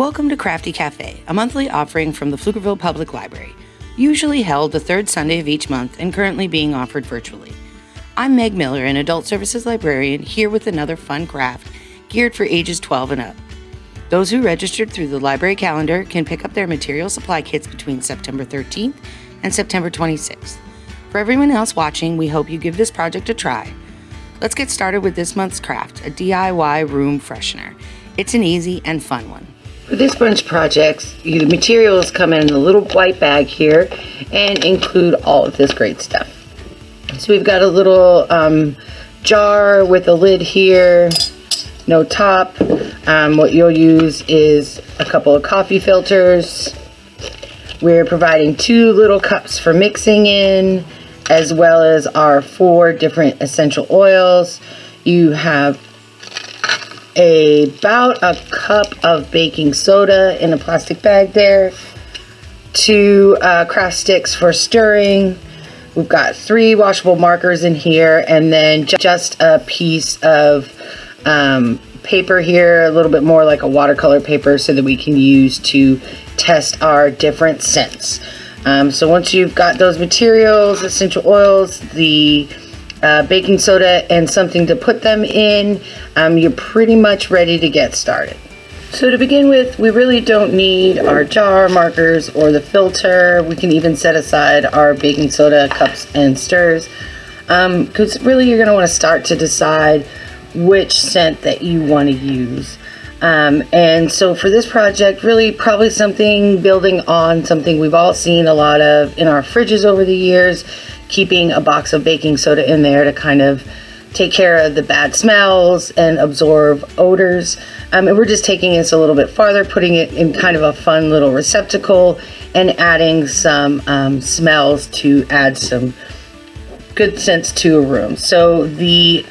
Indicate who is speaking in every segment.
Speaker 1: Welcome to Crafty Cafe, a monthly offering from the Pflugerville Public Library, usually held the third Sunday of each month and currently being offered virtually. I'm Meg Miller, an Adult Services Librarian, here with another fun craft geared for ages 12 and up. Those who registered through the library calendar can pick up their material supply kits between September 13th and September 26th. For everyone else watching, we hope you give this project a try. Let's get started with this month's craft, a DIY room freshener. It's an easy and fun one.
Speaker 2: For this bunch of projects, the materials come in a little white bag here and include all of this great stuff. So we've got a little um, jar with a lid here, no top. Um, what you'll use is a couple of coffee filters. We're providing two little cups for mixing in, as well as our four different essential oils. You have about a cup of baking soda in a plastic bag there, two uh, craft sticks for stirring. We've got three washable markers in here and then just a piece of um, paper here, a little bit more like a watercolor paper so that we can use to test our different scents. Um, so once you've got those materials, essential oils, the uh, baking soda and something to put them in, um, you're pretty much ready to get started. So to begin with, we really don't need our jar markers or the filter. We can even set aside our baking soda cups and stirs because um, really you're going to want to start to decide which scent that you want to use. Um, and so for this project, really probably something building on something we've all seen a lot of in our fridges over the years keeping a box of baking soda in there to kind of take care of the bad smells and absorb odors. Um, and we're just taking this a little bit farther, putting it in kind of a fun little receptacle and adding some um, smells to add some good scents to a room. So the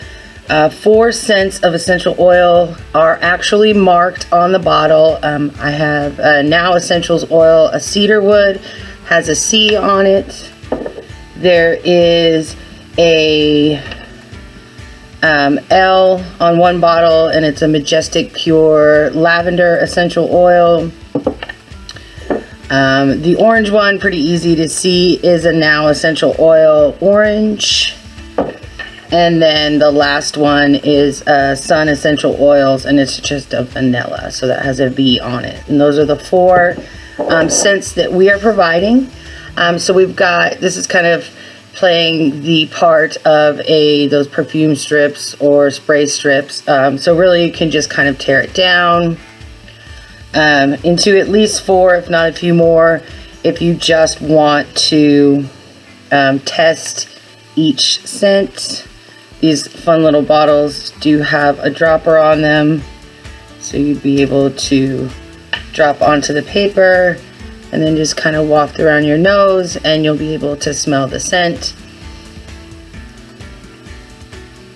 Speaker 2: uh, four scents of essential oil are actually marked on the bottle. Um, I have uh, Now Essentials Oil, a cedar wood, has a C on it. There is a um, L on one bottle and it's a Majestic Pure Lavender Essential Oil. Um, the orange one, pretty easy to see, is a Now Essential Oil Orange. And then the last one is uh, Sun Essential Oils and it's just a vanilla. So that has a V on it. And those are the four um, scents that we are providing. Um, so we've got, this is kind of playing the part of a those perfume strips or spray strips. Um, so really you can just kind of tear it down um, into at least four, if not a few more, if you just want to um, test each scent. These fun little bottles do have a dropper on them, so you'd be able to drop onto the paper and then just kind of waft around your nose and you'll be able to smell the scent.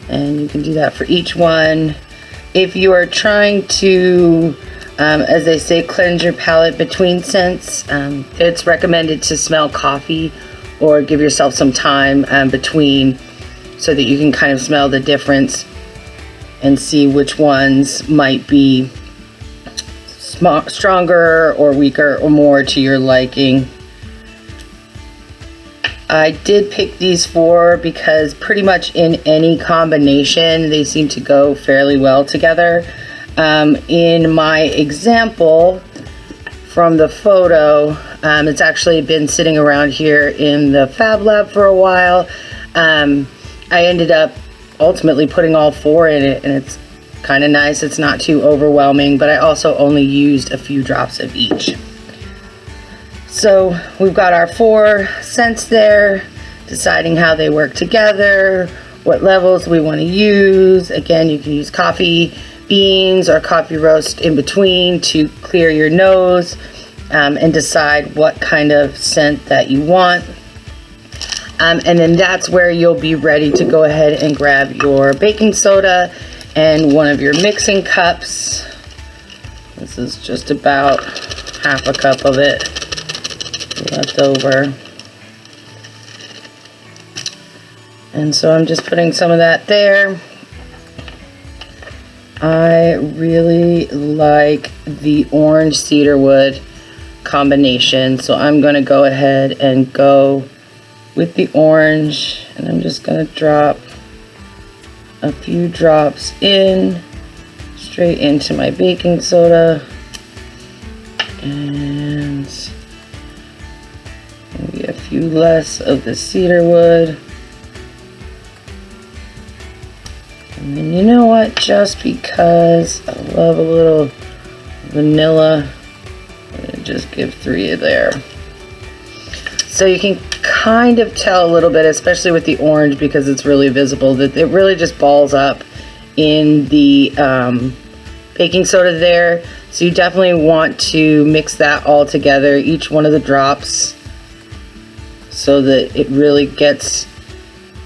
Speaker 2: And you can do that for each one. If you are trying to um, as they say cleanse your palate between scents um, it's recommended to smell coffee or give yourself some time um, between so that you can kind of smell the difference and see which ones might be stronger or weaker or more to your liking. I did pick these four because pretty much in any combination they seem to go fairly well together. Um, in my example from the photo, um, it's actually been sitting around here in the Fab Lab for a while. Um, I ended up ultimately putting all four in it and it's kind of nice. It's not too overwhelming, but I also only used a few drops of each. So we've got our four scents there, deciding how they work together, what levels we want to use. Again, you can use coffee beans or coffee roast in between to clear your nose um, and decide what kind of scent that you want. Um, and then that's where you'll be ready to go ahead and grab your baking soda and one of your mixing cups. This is just about half a cup of it left over. And so I'm just putting some of that there. I really like the orange cedar wood combination. So I'm going to go ahead and go with the orange and I'm just going to drop a few drops in straight into my baking soda and maybe a few less of the cedar wood. And then you know what, just because I love a little vanilla, just give three of there. So you can kind of tell a little bit, especially with the orange because it's really visible, that it really just balls up in the um, baking soda there. So you definitely want to mix that all together, each one of the drops, so that it really gets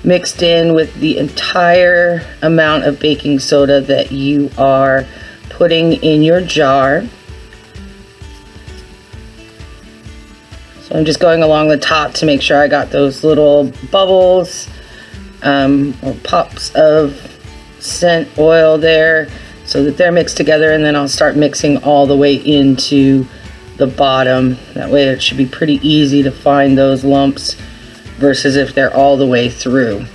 Speaker 2: mixed in with the entire amount of baking soda that you are putting in your jar. So I'm just going along the top to make sure I got those little bubbles um, or pops of scent oil there so that they're mixed together and then I'll start mixing all the way into the bottom. That way it should be pretty easy to find those lumps versus if they're all the way through.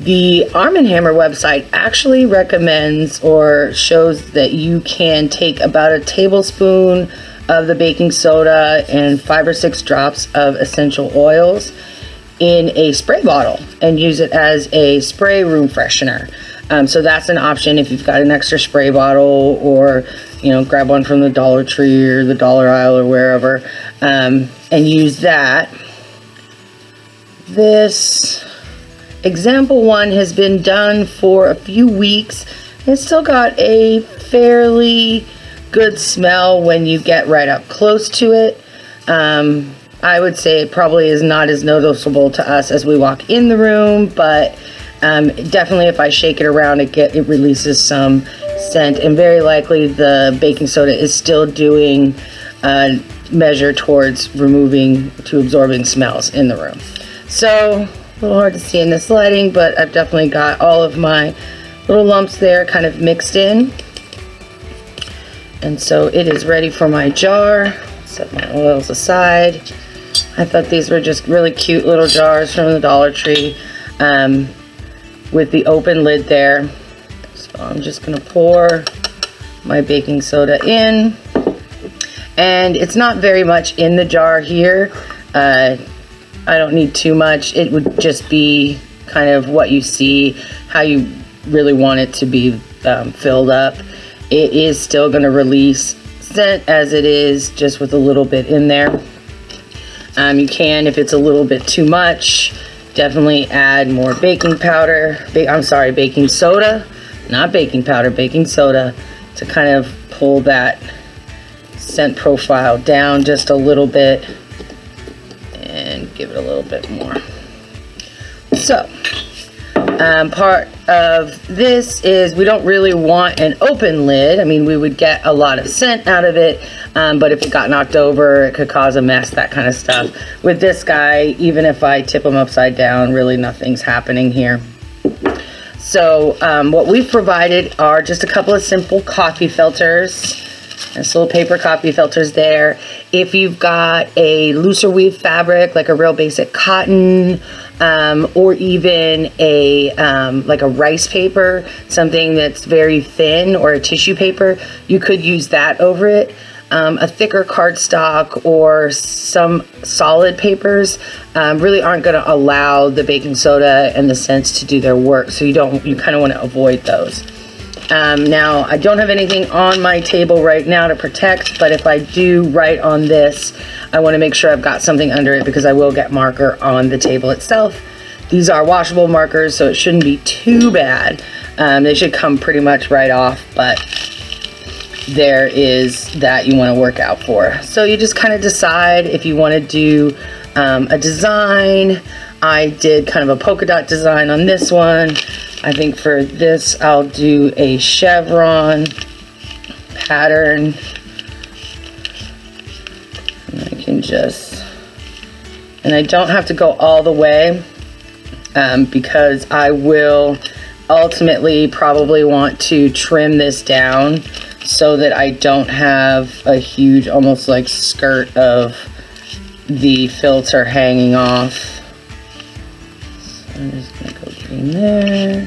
Speaker 2: The Arm & Hammer website actually recommends or shows that you can take about a tablespoon of the baking soda and five or six drops of essential oils in a spray bottle and use it as a spray room freshener. Um, so that's an option if you've got an extra spray bottle or, you know, grab one from the Dollar Tree or the Dollar Aisle or wherever um, and use that. This example one has been done for a few weeks. It's still got a fairly good smell when you get right up close to it. Um, I would say it probably is not as noticeable to us as we walk in the room, but um, definitely if I shake it around, it get it releases some scent, and very likely the baking soda is still doing a measure towards removing to absorbing smells in the room. So a little hard to see in this lighting, but I've definitely got all of my little lumps there kind of mixed in. And so it is ready for my jar. Set my oils aside. I thought these were just really cute little jars from the Dollar Tree. Um, with the open lid there. So I'm just gonna pour my baking soda in. And it's not very much in the jar here. Uh, I don't need too much. It would just be kind of what you see, how you really want it to be um, filled up. It is still gonna release scent as it is, just with a little bit in there. Um, you can, if it's a little bit too much, Definitely add more baking powder. I'm sorry, baking soda. Not baking powder, baking soda to kind of pull that scent profile down just a little bit and give it a little bit more. So, um, part of this is we don't really want an open lid. I mean, we would get a lot of scent out of it, um, but if it got knocked over, it could cause a mess, that kind of stuff. With this guy, even if I tip him upside down, really nothing's happening here. So um, what we've provided are just a couple of simple coffee filters. There's little paper copy filters there. If you've got a looser weave fabric, like a real basic cotton, um, or even a um, like a rice paper, something that's very thin, or a tissue paper, you could use that over it um, a thicker cardstock or some solid papers um, really aren't going to allow the baking soda and the scents to do their work. So you don't, you kind of want to avoid those. Um, now, I don't have anything on my table right now to protect, but if I do write on this, I want to make sure I've got something under it because I will get marker on the table itself. These are washable markers, so it shouldn't be too bad. Um, they should come pretty much right off, but there is that you want to work out for. So you just kind of decide if you want to do um, a design. I did kind of a polka dot design on this one. I think for this I'll do a chevron pattern. And I can just, and I don't have to go all the way um, because I will ultimately probably want to trim this down so that I don't have a huge almost like skirt of the filter hanging off. So Green there.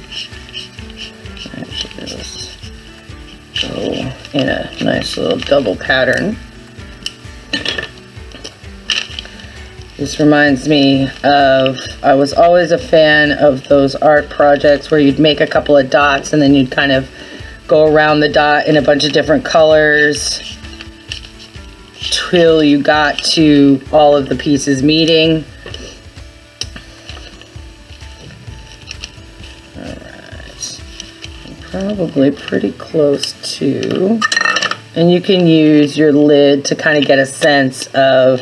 Speaker 2: Go oh, in a nice little double pattern. This reminds me of, I was always a fan of those art projects where you'd make a couple of dots and then you'd kind of go around the dot in a bunch of different colors till you got to all of the pieces meeting. Probably pretty close to, and you can use your lid to kind of get a sense of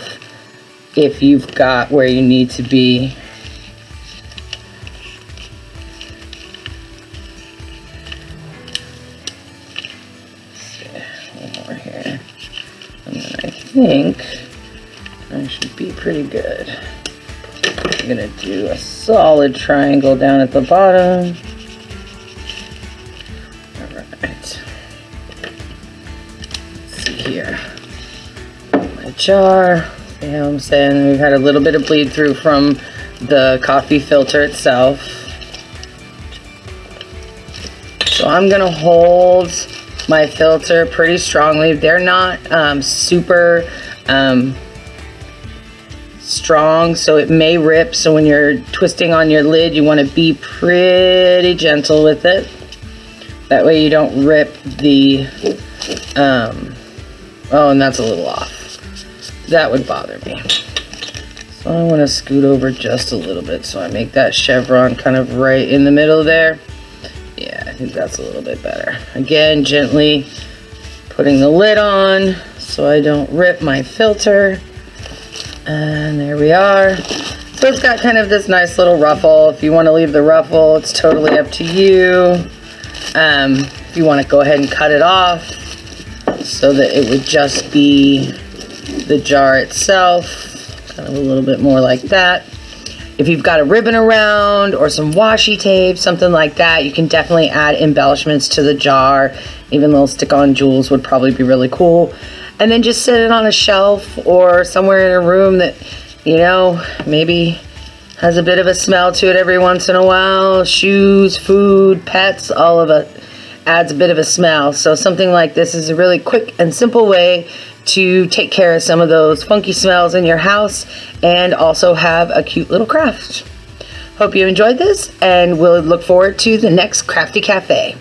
Speaker 2: if you've got where you need to be. here. And then I think I should be pretty good. I'm gonna do a solid triangle down at the bottom. Here. My jar. I'm saying? We've had a little bit of bleed through from the coffee filter itself. So I'm gonna hold my filter pretty strongly. They're not um, super um, strong, so it may rip. So when you're twisting on your lid, you wanna be pretty gentle with it. That way you don't rip the, um, oh, and that's a little off. That would bother me. So I want to scoot over just a little bit so I make that chevron kind of right in the middle there. Yeah, I think that's a little bit better. Again, gently putting the lid on so I don't rip my filter. And there we are. So it's got kind of this nice little ruffle. If you want to leave the ruffle, it's totally up to you. Um, if you want to go ahead and cut it off so that it would just be the jar itself, kind of a little bit more like that. If you've got a ribbon around or some washi tape, something like that, you can definitely add embellishments to the jar. Even little stick-on jewels would probably be really cool. And then just set it on a shelf or somewhere in a room that, you know, maybe has a bit of a smell to it every once in a while. Shoes, food, pets, all of it adds a bit of a smell. So something like this is a really quick and simple way to take care of some of those funky smells in your house and also have a cute little craft. Hope you enjoyed this and we'll look forward to the next Crafty Cafe.